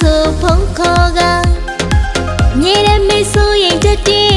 ဆိုဖုံးခေါ်ကမြေတဲ့မိတ်ဆိုရင်တက်တဲ့